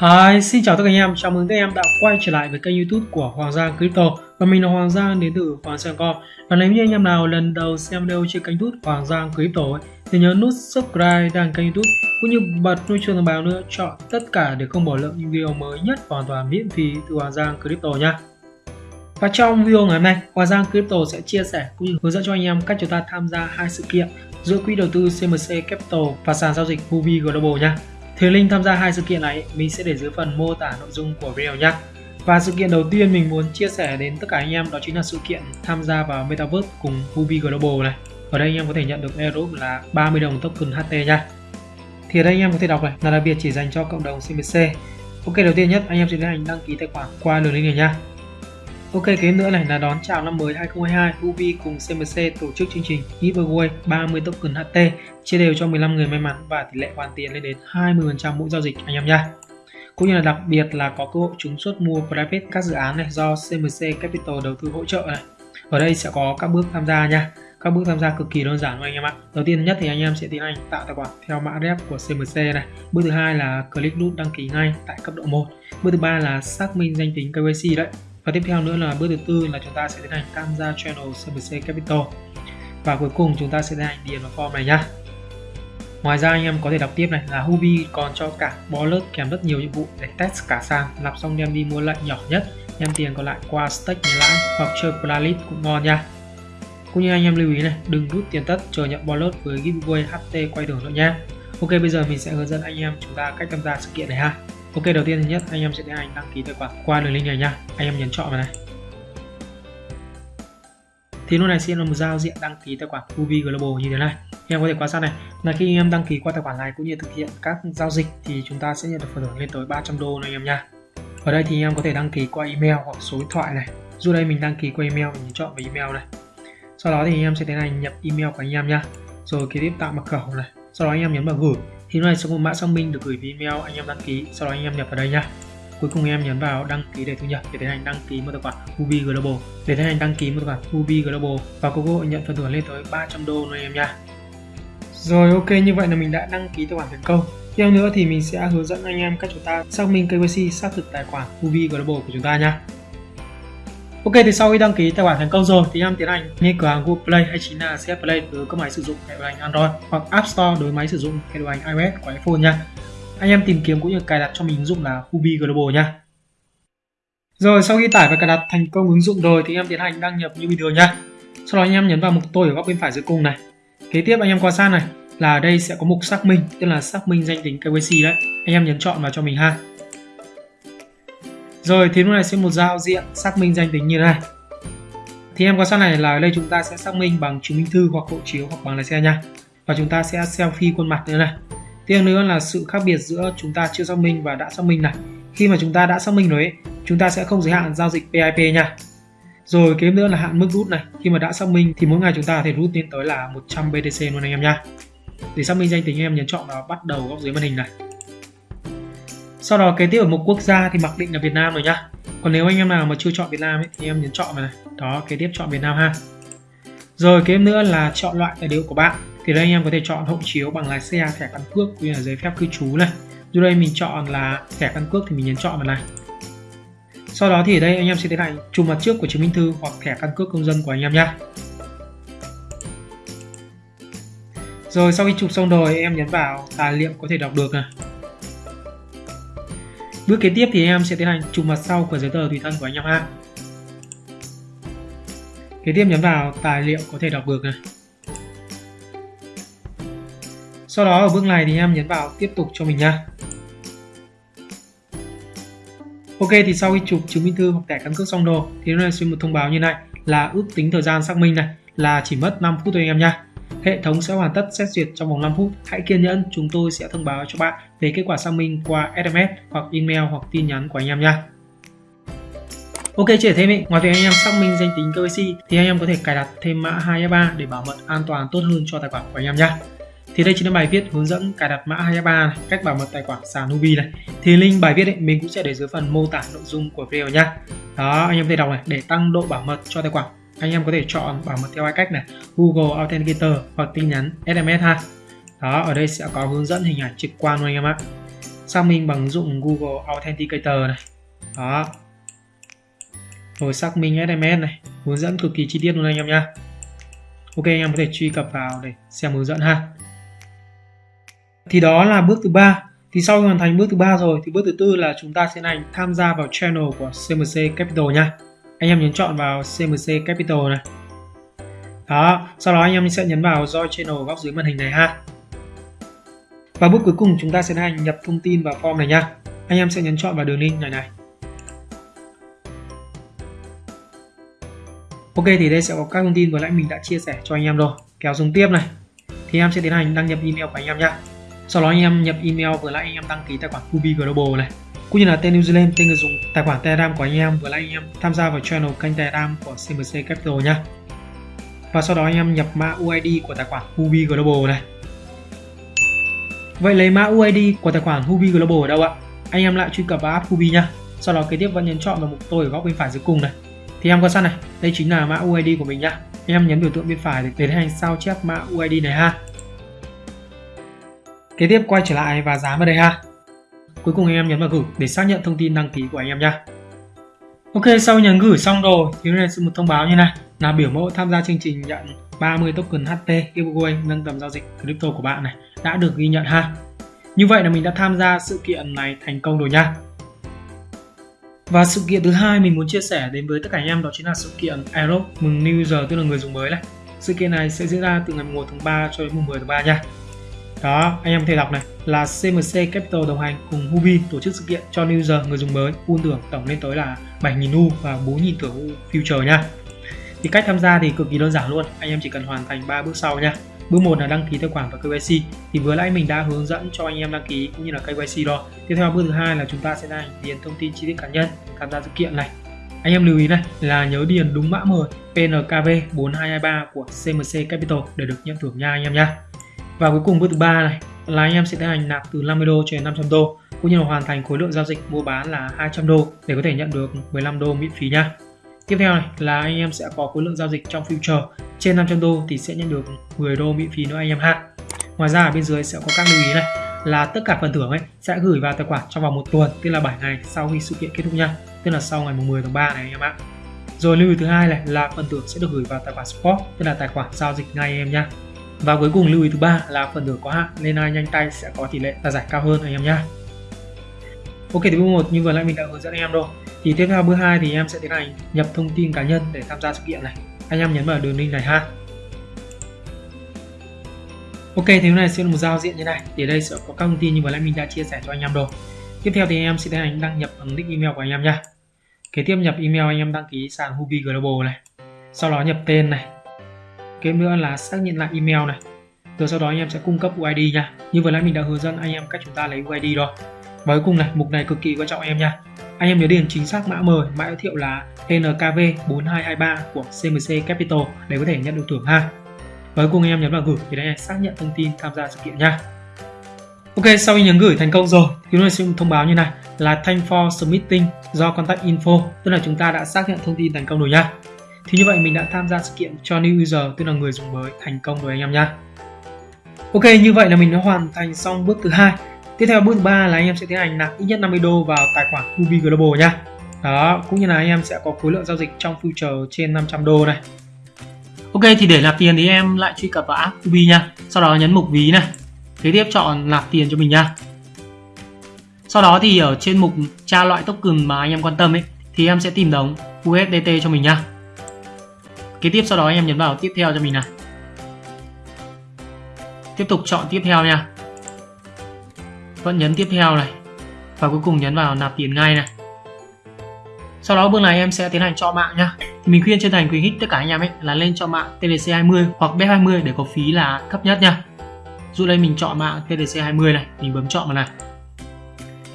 Hi, xin chào tất cả anh em, chào mừng các em đã quay trở lại với kênh youtube của Hoàng Giang Crypto. Và mình là Hoàng Giang đến từ Hoàng Giang Com Và nếu như anh em nào lần đầu xem video trên kênh youtube Hoàng Giang Crypto ấy, thì nhớ nút subscribe đăng kênh youtube cũng như bật nút chuông thông báo nữa chọn tất cả để không bỏ lỡ những video mới nhất hoàn toàn miễn phí từ Hoàng Giang Crypto nha. Và trong video ngày hôm nay, Hoàng Giang Crypto sẽ chia sẻ cũng như hướng dẫn cho anh em cách chúng ta tham gia hai sự kiện giữa quỹ đầu tư CMC Capital và sàn giao dịch Huobi Global nha. Thì link tham gia hai sự kiện này, mình sẽ để dưới phần mô tả nội dung của video nhé. Và sự kiện đầu tiên mình muốn chia sẻ đến tất cả anh em đó chính là sự kiện tham gia vào Metaverse cùng Ubi Global này. Ở đây anh em có thể nhận được airdrop là 30 đồng token HT nha. Thì ở đây anh em có thể đọc này, là đặc biệt chỉ dành cho cộng đồng CMC. Ok, đầu tiên nhất, anh em sẽ tiến hành đăng ký tài khoản qua đường link này nha. Ok kế nữa này là đón chào năm mới 2022, Hubi cùng CMC tổ chức chương trình giveaway 30 token HT chia đều cho 15 người may mắn và tỷ lệ hoàn tiền lên đến 20% mỗi giao dịch anh em nha. Cũng như là đặc biệt là có cơ hội trúng suất mua private các dự án này do CMC Capital đầu tư hỗ trợ này. Ở đây sẽ có các bước tham gia nha. Các bước tham gia cực kỳ đơn giản của anh em ạ. Đầu tiên nhất thì anh em sẽ tiến hành tạo tài khoản theo mã rep của CMC này. Bước thứ hai là click nút đăng ký ngay tại cấp độ 1. Bước thứ ba là xác minh danh tính KYC đấy và tiếp theo nữa là bước thứ tư là chúng ta sẽ tiến hành tham gia channel CBC Capital. Và cuối cùng chúng ta sẽ tiến hành điền vào form này nhá. Ngoài ra anh em có thể đọc tiếp này là Hubi còn cho cả wallet kèm rất nhiều nhiệm vụ để test cả sàn. Nạp xong đem đi mua lệnh nhỏ nhất, đem tiền còn lại qua stake lấy lãi hoặc chơi Polaris cũng ngon nha cũng như anh em lưu ý này, đừng rút tiền tất, chờ nhận wallet với giveaway HT quay đường nữa nha Ok, bây giờ mình sẽ hướng dẫn anh em chúng ta cách tham gia sự kiện này ha. Ok, đầu tiên thứ nhất, anh em sẽ tiến hành đăng ký tài khoản qua đường link này nha anh em nhấn chọn vào này. Thì lúc này sẽ là một giao diện đăng ký tài khoản Ubi Global như thế này. Anh em có thể quan sát này. Là khi anh em đăng ký qua tài khoản này cũng như thực hiện các giao dịch thì chúng ta sẽ nhận được phần thưởng lên tới 300 đô này anh em nha ở đây thì anh em có thể đăng ký qua email hoặc số điện thoại này. Dù đây mình đăng ký qua email, mình chọn vào email này. Sau đó thì anh em sẽ tiến hành nhập email của anh em nha rồi kế tiếp tạo mật khẩu này. Sau đó anh em nhấn vào gửi thì này sẽ có một mã xác minh được gửi về email, anh em đăng ký, sau đó anh em nhập vào đây nhá. Cuối cùng em nhấn vào đăng ký để thu nhập, để tiến hành đăng ký một tài khoản Hubi Global. Để tiến hành đăng ký một tài khoản Hubi Global và có cơ hội nhận phần thưởng lên tới 300 đô nữa em nha rồi, ok, như vậy là mình đã đăng ký tài khoản thành công. Tiếp nữa thì mình sẽ hướng dẫn anh em cách chúng ta xác minh KYC xác thực tài khoản Hubi Global của chúng ta nha Ok thì sau khi đăng ký tài khoản thành công rồi thì em tiến hành lên cửa hàng Google Play hay chính là CF Play đối với các máy sử dụng hệ điều hành Android hoặc App Store đối với máy sử dụng hệ điều hành iOS của iPhone nha. Anh em tìm kiếm cũng như cài đặt cho mình ứng dụng là Hubi Global nha. Rồi sau khi tải và cài đặt thành công ứng dụng rồi thì em tiến hành đăng nhập như bình thường nha. Sau đó anh em nhấn vào mục tôi ở góc bên phải dưới cùng này. Kế tiếp anh em quan sát này là ở đây sẽ có mục xác minh, tức là xác minh danh tính KYC đấy. Anh em nhấn chọn vào cho mình ha. Rồi thì lúc này sẽ một giao diện xác minh danh tính như thế này. Thì em quan sát này là ở đây chúng ta sẽ xác minh bằng chứng minh thư hoặc hộ chiếu hoặc bằng lái xe nha. Và chúng ta sẽ selfie khuôn mặt nữa này. Tiếp nữa là sự khác biệt giữa chúng ta chưa xác minh và đã xác minh này. Khi mà chúng ta đã xác minh rồi ấy, chúng ta sẽ không giới hạn giao dịch PIP nha. Rồi kế nữa là hạn mức rút này. Khi mà đã xác minh thì mỗi ngày chúng ta có thể rút lên tới là 100 BTC luôn anh em nha. Để xác minh danh tính em nhấn chọn vào bắt đầu góc dưới màn hình này sau đó kế tiếp ở mục quốc gia thì mặc định là Việt Nam rồi nhá. Còn nếu anh em nào mà chưa chọn Việt Nam ấy, thì em nhấn chọn vào này. Đó kế tiếp chọn Việt Nam ha. Rồi kế tiếp nữa là chọn loại tài liệu của bạn. Thì đây anh em có thể chọn hộ chiếu bằng lái xe thẻ căn cước cũng như là giấy phép cư trú này. Dù đây mình chọn là thẻ căn cước thì mình nhấn chọn vào này. Sau đó thì ở đây anh em sẽ tiến hành chụp mặt trước của chứng minh thư hoặc thẻ căn cước công dân của anh em nhé rồi sau khi chụp xong rồi em nhấn vào tài liệu có thể đọc được này. Bước kế tiếp thì em sẽ tiến hành chụp mặt sau của giấy tờ tùy thân của anh em ha. Kế tiếp nhấn vào tài liệu có thể đọc được này. Sau đó ở bước này thì em nhấn vào tiếp tục cho mình nha. Ok, thì sau khi chụp chứng minh thư hoặc thẻ căn cước xong đồ thì nó sẽ một thông báo như này là ước tính thời gian xác minh này là chỉ mất 5 phút thôi anh em nha. Hệ thống sẽ hoàn tất xét duyệt trong vòng 5 phút. Hãy kiên nhẫn, chúng tôi sẽ thông báo cho bạn về kết quả xác minh qua SMS hoặc email hoặc tin nhắn của anh em nha. Ok, chỉ thêm ý, ngoài việc anh em xác minh danh tính KYC thì anh em có thể cài đặt thêm mã 2FA để bảo mật an toàn tốt hơn cho tài khoản của anh em nhé. Thì đây chính là bài viết hướng dẫn cài đặt mã 2FA này, cách bảo mật tài khoản sàn Nubi này. Thì link bài viết ấy, mình cũng sẽ để dưới phần mô tả nội dung của video nhá. Đó, anh em có thể đọc này để tăng độ bảo mật cho tài khoản anh em có thể chọn bảo mật theo hai cách này. Google Authenticator hoặc tin nhắn SMS ha. Đó, ở đây sẽ có hướng dẫn hình ảnh trực quan luôn anh em ạ. Xác minh bằng ứng dụng Google Authenticator này. Đó. Rồi xác minh SMS này. Hướng dẫn cực kỳ chi tiết luôn anh em nha Ok, anh em có thể truy cập vào để xem hướng dẫn ha. Thì đó là bước thứ ba. Thì sau khi hoàn thành bước thứ ba rồi, thì bước thứ tư là chúng ta sẽ hành tham gia vào channel của CMC Capital nha anh em nhấn chọn vào CMC Capital này. Đó, sau đó anh em sẽ nhấn vào join channel góc dưới màn hình này ha. Và bước cuối cùng chúng ta sẽ hành nhập thông tin vào form này nha. Anh em sẽ nhấn chọn vào đường link này này. Ok, thì đây sẽ có các thông tin vừa nãy mình đã chia sẻ cho anh em rồi. Kéo xuống tiếp này. Thì em sẽ tiến hành đăng nhập email của anh em nha. Sau đó anh em nhập email vừa nãy anh em đăng ký tài khoản Kubi Global này cũng như là tên New Zealand tên người dùng tài khoản Telegram của anh em vừa nãy anh em tham gia vào channel kênh Telegram của CMC Capital nhé. và sau đó anh em nhập mã UID của tài khoản Hubi Global này Vậy lấy mã UID của tài khoản Hubi Global ở đâu ạ? Anh em lại truy cập vào app Hubi nhá. Sau đó kế tiếp vẫn nhấn chọn vào mục tôi ở góc bên phải dưới cùng này Thì em quan sát này, đây chính là mã UID của mình nhá. Anh em nhấn biểu tượng bên phải để tiến hành sao chép mã UID này ha Kế tiếp quay trở lại và dán vào đây ha Cuối cùng anh em nhấn vào gửi để xác nhận thông tin đăng ký của anh em nha Ok, sau nhấn gửi xong rồi thì này sẽ một thông báo như này là biểu mẫu tham gia chương trình nhận 30 token HT giveaway nâng tầm giao dịch crypto của bạn này đã được ghi nhận ha. Như vậy là mình đã tham gia sự kiện này thành công rồi nha. Và sự kiện thứ hai mình muốn chia sẻ đến với tất cả anh em đó chính là sự kiện Aerob mừng New User tức là người dùng mới này. Sự kiện này sẽ diễn ra từ ngày 1 tháng 3 cho đến mùng 10 tháng 3 nha. Đó, anh em có thể đọc này là CMC Capital đồng hành cùng Hubi tổ chức sự kiện cho new user người dùng mới pool thưởng tổng lên tới là 7.000 U và 4.000 thưởng U future nha. Thì cách tham gia thì cực kỳ đơn giản luôn, anh em chỉ cần hoàn thành 3 bước sau nha. Bước 1 là đăng ký tài khoản và KYC thì vừa nãy mình đã hướng dẫn cho anh em đăng ký cũng như là KYC rồi. Tiếp theo bước thứ hai là chúng ta sẽ điền thông tin chi tiết cá nhân tham gia sự kiện này. Anh em lưu ý này là nhớ điền đúng mã mời PNKV 4223 của CMC Capital để được nhận thưởng nha anh em nha. Và cuối cùng bước thứ ba này, là anh em sẽ tiến hành nạp từ 50 đô cho đến 500 đô. Cũng như là hoàn thành khối lượng giao dịch mua bán là 200 đô để có thể nhận được 15 đô miễn phí nha. Tiếp theo này, là anh em sẽ có khối lượng giao dịch trong future. Trên 500 đô thì sẽ nhận được 10 đô miễn phí nữa anh em ha. Ngoài ra ở bên dưới sẽ có các lưu ý này, là tất cả phần thưởng ấy sẽ gửi vào tài khoản trong vòng một tuần, tức là 7 ngày sau khi sự kiện kết thúc nha. Tức là sau ngày 10 tháng 3 này anh em ạ. Rồi lưu ý thứ hai này là phần thưởng sẽ được gửi vào tài khoản spot tức là tài khoản giao dịch ngay anh em nha và cuối cùng lưu ý thứ ba là phần thưởng có hạn nên ai nhanh tay sẽ có tỷ lệ là giải cao hơn anh em nhé. Ok thì bước một như vừa nãy mình đã hướng dẫn anh em rồi. Thì tiếp theo bước 2 thì em sẽ tiến hành nhập thông tin cá nhân để tham gia sự kiện này. Anh em nhấn vào đường link này ha. Ok thì hôm này sẽ là một giao diện như này. Thì ở đây sẽ có các thông tin như vừa nãy mình đã chia sẻ cho anh em rồi. Tiếp theo thì anh em sẽ tiến hành đăng nhập bằng nick email của anh em nha. Kế tiếp nhập email anh em đăng ký sàn Hubi Global này. Sau đó nhập tên này, kế nữa là xác nhận lại email này. Rồi sau đó anh em sẽ cung cấp UID nha. Như vừa nãy mình đã hướng dẫn anh em cách chúng ta lấy UID rồi. Và cuối cùng này mục này cực kỳ quan trọng anh em nha. Anh em nhớ điền chính xác mã mời mã giới thiệu là NKV 4223 của CMC Capital để có thể nhận được thưởng ha. Và cuối cùng anh em nhấn vào gửi để anh xác nhận thông tin tham gia sự kiện nha. Ok, sau khi nhấn gửi thành công rồi thì nó sẽ thông báo như này là thank for submitting do contact info tức là chúng ta đã xác nhận thông tin thành công rồi nha thì như vậy mình đã tham gia sự kiện cho new user tức là người dùng mới thành công rồi anh em nhá. Ok như vậy là mình đã hoàn thành xong bước thứ hai. Tiếp theo bước thứ ba là anh em sẽ tiến hành nạp ít nhất 50 đô vào tài khoản Ruby Global nhá. Đó, cũng như là anh em sẽ có khối lượng giao dịch trong future trên 500 đô này. Ok thì để nạp tiền thì em lại truy cập vào app Ruby nha. Sau đó nhấn mục ví này. Kế tiếp chọn nạp tiền cho mình nha. Sau đó thì ở trên mục tra loại token mà anh em quan tâm ấy thì em sẽ tìm đồng USDT cho mình nha kế tiếp sau đó anh em nhấn vào tiếp theo cho mình này tiếp tục chọn tiếp theo nha. Vẫn nhấn tiếp theo này. Và cuối cùng nhấn vào nạp tiền ngay này. Sau đó bước này em sẽ tiến hành cho mạng nhá thì mình khuyên chân thành khuyến khích tất cả anh em ấy là lên cho mạng TDC 20 hoặc BEP 20 để có phí là thấp nhất nha. Dụ đây mình chọn mạng TDC 20 này, mình bấm chọn vào này.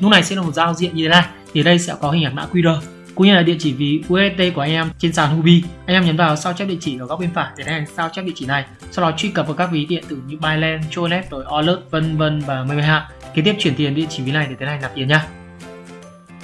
Lúc này sẽ là một giao diện như thế này. Thì ở đây sẽ có hình ảnh mã QR cũng như là địa chỉ ví USD của anh em trên sàn Hubi. Anh em nhấn vào sao chép địa chỉ ở góc bên phải để hành sao chép địa chỉ này. Sau đó truy cập vào các ví điện tử như Binance, Tronet, rồi Alert, vân vân và mây hạ. Kế tiếp chuyển tiền địa chỉ ví này để tiến hành nạp tiền nha.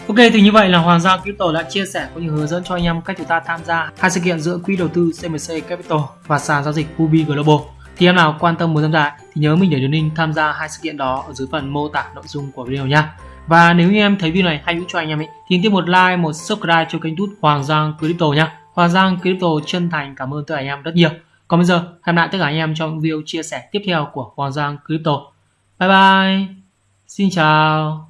Ok thì như vậy là Hoàng Gia Crypto đã chia sẻ cũng như hướng dẫn cho anh em cách chúng ta tham gia hai sự kiện giữa quỹ đầu tư CMC Capital và sàn giao dịch Hubi Global. thì em nào quan tâm muốn tham gia thì nhớ mình để đường link tham gia hai sự kiện đó ở dưới phần mô tả nội dung của video nha và nếu như em thấy video này hay hữu cho anh em ấy, thì tiếp một like, một subscribe cho kênh youtube Hoàng Giang Crypto nha Hoàng Giang Crypto chân thành cảm ơn tất cả anh em rất nhiều. Còn bây giờ, hẹn lại tất cả anh em trong video chia sẻ tiếp theo của Hoàng Giang Crypto. Bye bye. Xin chào.